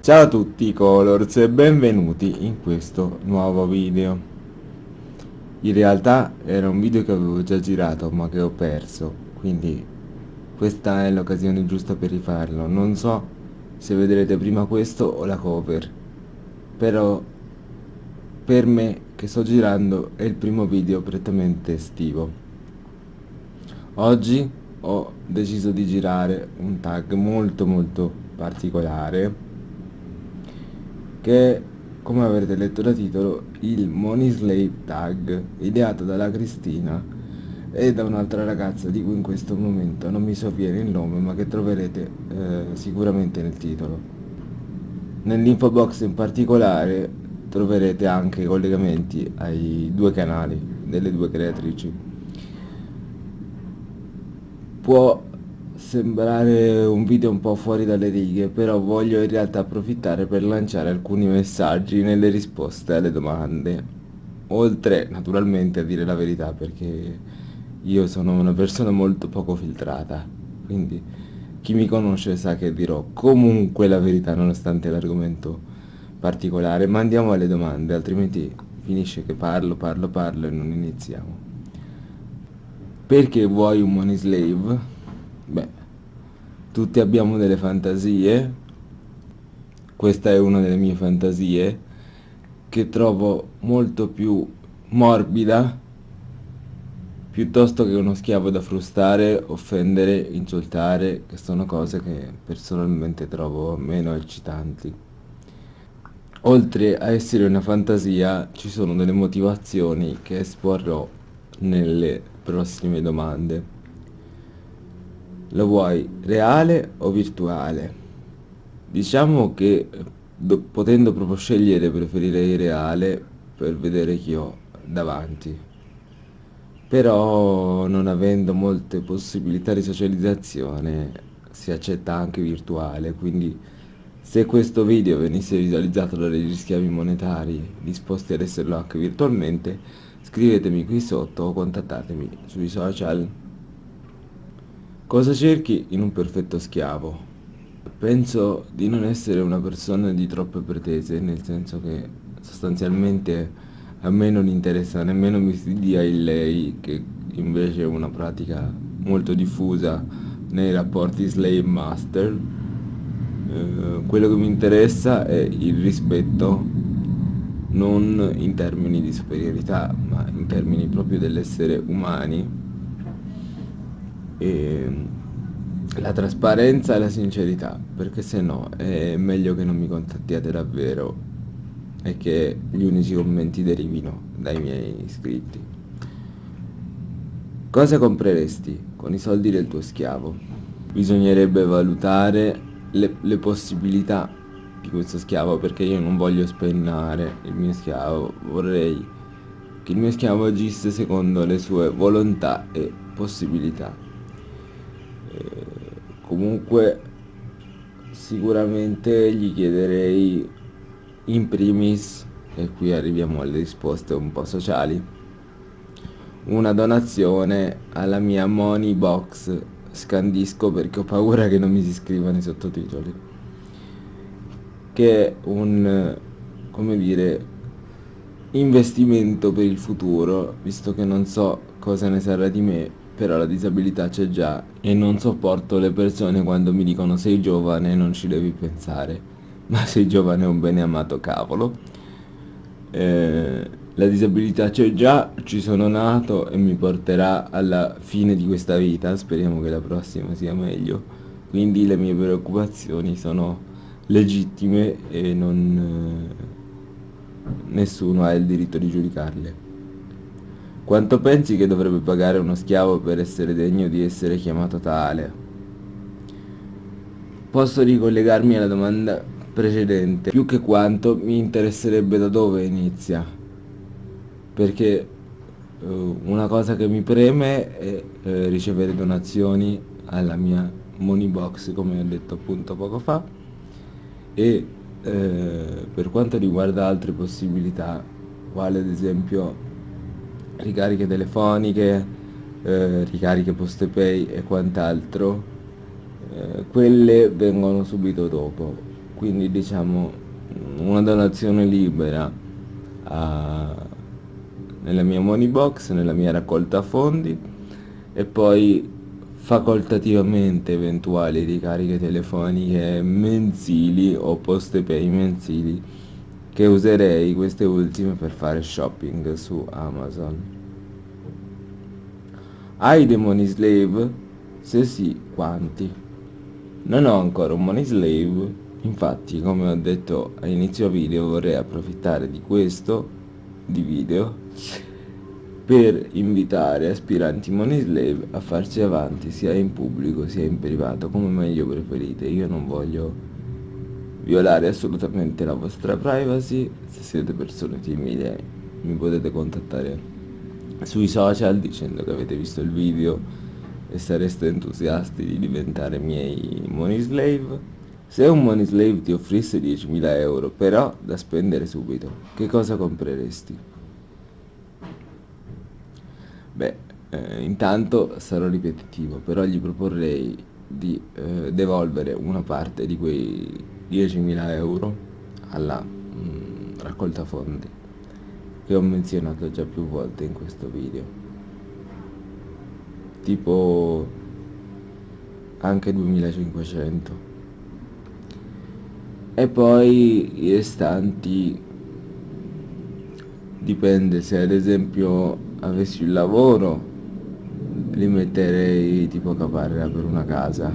Ciao a tutti Colors e benvenuti in questo nuovo video. In realtà era un video che avevo già girato ma che ho perso, quindi questa è l'occasione giusta per rifarlo. Non so se vedrete prima questo o la cover, però per me che sto girando è il primo video prettamente estivo. Oggi ho deciso di girare un tag molto molto particolare che come avrete letto da titolo il Money Slave tag ideato dalla Cristina e da un'altra ragazza di cui in questo momento non mi sovviene il nome ma che troverete eh, sicuramente nel titolo. Nell'info box in particolare troverete anche i collegamenti ai due canali delle due creatrici. Può sembrare un video un po' fuori dalle righe, però voglio in realtà approfittare per lanciare alcuni messaggi nelle risposte alle domande. Oltre naturalmente a dire la verità perché io sono una persona molto poco filtrata, quindi chi mi conosce sa che dirò comunque la verità nonostante l'argomento particolare, ma andiamo alle domande, altrimenti finisce che parlo, parlo, parlo e non iniziamo. Perché vuoi un money slave? Beh, tutti abbiamo delle fantasie, questa è una delle mie fantasie, che trovo molto più morbida, piuttosto che uno schiavo da frustare, offendere, insultare, che sono cose che personalmente trovo meno eccitanti. Oltre a essere una fantasia, ci sono delle motivazioni che esporrò nelle prossime domande. Lo vuoi reale o virtuale? Diciamo che do, potendo proprio scegliere preferirei reale per vedere chi ho davanti. Però non avendo molte possibilità di socializzazione si accetta anche virtuale, quindi se questo video venisse visualizzato da degli schiavi monetari disposti ad esserlo anche virtualmente, scrivetemi qui sotto o contattatemi sui social. Cosa cerchi in un perfetto schiavo? Penso di non essere una persona di troppe pretese, nel senso che sostanzialmente a me non interessa nemmeno mi si dia il lei, che invece è una pratica molto diffusa nei rapporti slave-master. Eh, quello che mi interessa è il rispetto non in termini di superiorità, ma in termini proprio dell'essere umani e la trasparenza e la sincerità, perché se no è meglio che non mi contattiate davvero e che gli unici commenti derivino dai miei iscritti. Cosa compreresti con i soldi del tuo schiavo? Bisognerebbe valutare le, le possibilità di questo schiavo perché io non voglio spennare il mio schiavo, vorrei che il mio schiavo agisse secondo le sue volontà e possibilità comunque sicuramente gli chiederei in primis e qui arriviamo alle risposte un po' sociali una donazione alla mia money box scandisco perché ho paura che non mi si scrivano i sottotitoli. Che è un come dire investimento per il futuro visto che non so cosa ne sarà di me però la disabilità c'è già e non sopporto le persone quando mi dicono sei giovane e non ci devi pensare, ma sei giovane è un bene amato cavolo. Eh, la disabilità c'è già, ci sono nato e mi porterà alla fine di questa vita, speriamo che la prossima sia meglio, quindi le mie preoccupazioni sono legittime e non, eh, nessuno ha il diritto di giudicarle. Quanto pensi che dovrebbe pagare uno schiavo per essere degno di essere chiamato tale? Posso ricollegarmi alla domanda precedente, più che quanto mi interesserebbe da dove inizia. Perché uh, una cosa che mi preme è uh, ricevere donazioni alla mia money box, come ho detto appunto poco fa, e uh, per quanto riguarda altre possibilità, quale ad esempio ricariche telefoniche, eh, ricariche postepay e quant'altro, eh, quelle vengono subito dopo. quindi diciamo una donazione libera a, nella mia money box, nella mia raccolta fondi e poi facoltativamente eventuali ricariche telefoniche mensili o poste pay mensili che userei queste ultime per fare shopping su Amazon. Hai dei money slave? Se sì, quanti? Non ho ancora un money slave, infatti come ho detto a inizio video vorrei approfittare di questo, di video, per invitare aspiranti money slave a farci avanti sia in pubblico sia in privato come meglio preferite io non voglio violare assolutamente la vostra privacy se siete persone timide mi potete contattare sui social dicendo che avete visto il video e sareste entusiasti di diventare miei money slave se un money slave ti offrisse 10.000 euro però da spendere subito che cosa compreresti? Beh, eh, intanto sarò ripetitivo, però gli proporrei di eh, devolvere una parte di quei 10.000 euro alla mh, mm, raccolta fondi che ho menzionato già più volte in questo video. Tipo anche 2500 e poi i restanti dipende se ad esempio avessi un lavoro li metterei tipo caparra per una casa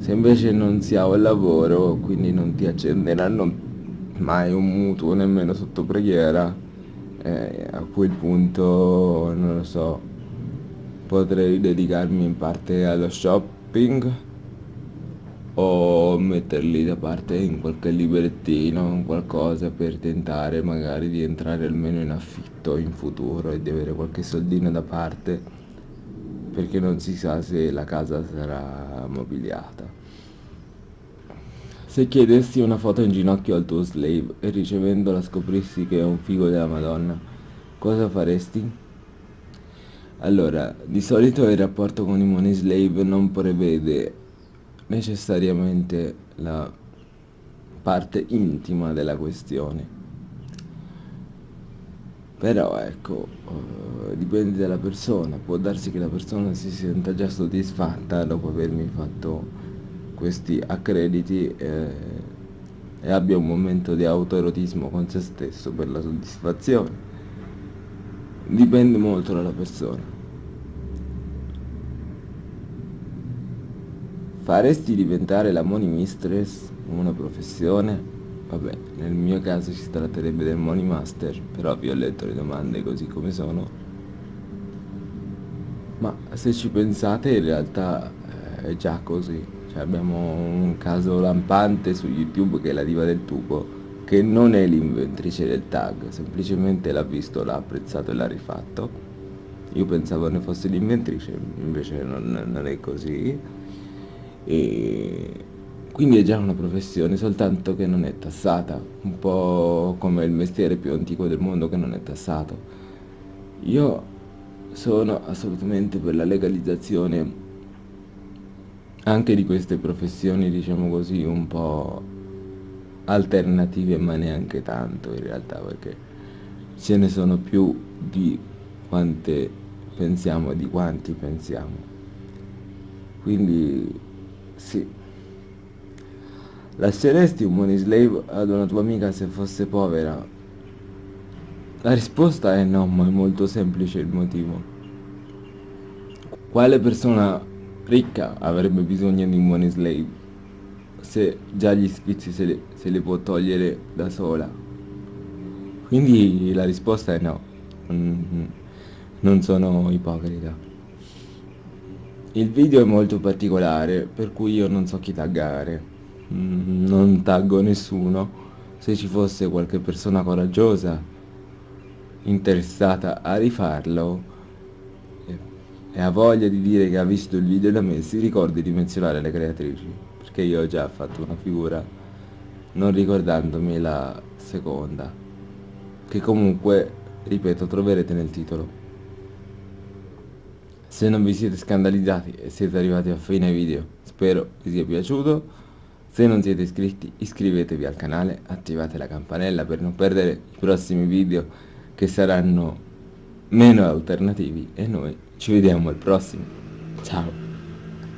se invece non si ha un lavoro quindi non ti accenderanno mai un mutuo nemmeno sotto preghiera eh, a quel punto non lo so potrei dedicarmi in parte allo shopping o metterli da parte in qualche librettino, qualcosa per tentare magari di entrare almeno in affitto in futuro e di avere qualche soldino da parte perché non si sa se la casa sarà mobiliata. Se chiedessi una foto in ginocchio al tuo slave e ricevendola scoprissi che è un figo della Madonna, cosa faresti? Allora, di solito il rapporto con i money slave non prevede necessariamente la parte intima della questione. Però ecco, uh, dipende dalla persona, può darsi che la persona si senta già soddisfatta dopo avermi fatto questi accrediti eh, e abbia un momento di autoerotismo con se stesso per la soddisfazione. Dipende molto dalla persona. Faresti diventare la money mistress una professione? Vabbè, nel mio caso si tratterebbe del money master, però vi ho letto le domande così come sono. Ma se ci pensate in realtà eh, è già così. Cioè abbiamo un caso lampante su YouTube che è la diva del tubo, che non è l'inventrice del tag, semplicemente l'ha visto, l'ha apprezzato e l'ha rifatto. Io pensavo ne fosse l'inventrice, invece non, non è così e quindi è già una professione soltanto che non è tassata un po' come il mestiere più antico del mondo che non è tassato io sono assolutamente per la legalizzazione anche di queste professioni diciamo così un po' alternative ma neanche tanto in realtà perché ce ne sono più di quante pensiamo di quanti pensiamo quindi sì. Lasceresti un money slave ad una tua amica se fosse povera? La risposta è no, ma è molto semplice il motivo. Quale persona ricca avrebbe bisogno di un money slave se già gli sfizi se, le, se li può togliere da sola? Quindi la risposta è no, non sono ipocrita. Il video è molto particolare, per cui io non so chi taggare. Mm, non taggo nessuno. Se ci fosse qualche persona coraggiosa, interessata a rifarlo, e ha voglia di dire che ha visto il video da me, si ricordi di menzionare le creatrici, perché io ho già fatto una figura non ricordandomi la seconda, che comunque, ripeto, troverete nel titolo. Se non vi siete scandalizzati e siete arrivati a fine video, spero vi sia piaciuto. Se non siete iscritti iscrivetevi al canale, attivate la campanella per non perdere i prossimi video che saranno meno alternativi e noi ci vediamo al prossimo. Ciao!